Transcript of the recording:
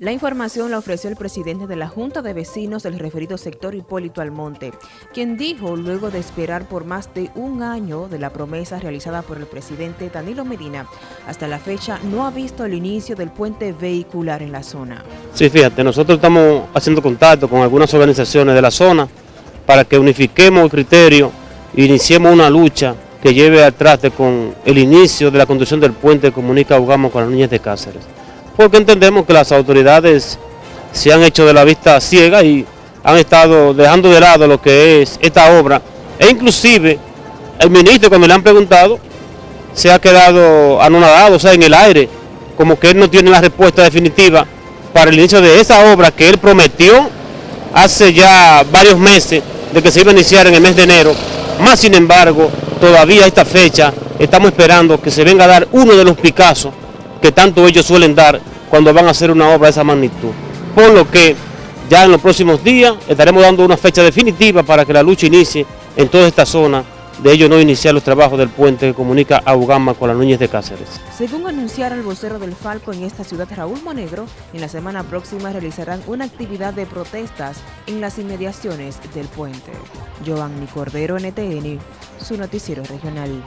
La información la ofreció el presidente de la Junta de Vecinos del referido sector Hipólito Almonte, quien dijo, luego de esperar por más de un año de la promesa realizada por el presidente Danilo Medina, hasta la fecha no ha visto el inicio del puente vehicular en la zona. Sí, fíjate, nosotros estamos haciendo contacto con algunas organizaciones de la zona para que unifiquemos el criterio e iniciemos una lucha que lleve atrás con el inicio de la construcción del puente que comunica Ugamo con las niñas de Cáceres porque entendemos que las autoridades se han hecho de la vista ciega y han estado dejando de lado lo que es esta obra, e inclusive el ministro cuando le han preguntado se ha quedado anonadado, o sea, en el aire, como que él no tiene la respuesta definitiva para el inicio de esa obra que él prometió hace ya varios meses de que se iba a iniciar en el mes de enero, más sin embargo, todavía a esta fecha estamos esperando que se venga a dar uno de los Picassos que tanto ellos suelen dar cuando van a hacer una obra de esa magnitud. Por lo que ya en los próximos días estaremos dando una fecha definitiva para que la lucha inicie en toda esta zona de ello no iniciar los trabajos del puente que comunica a Ugama con la Núñez de Cáceres. Según anunciara el vocero del Falco en esta ciudad, Raúl Monegro, en la semana próxima realizarán una actividad de protestas en las inmediaciones del puente. Giovanni Cordero, NTN, su noticiero regional.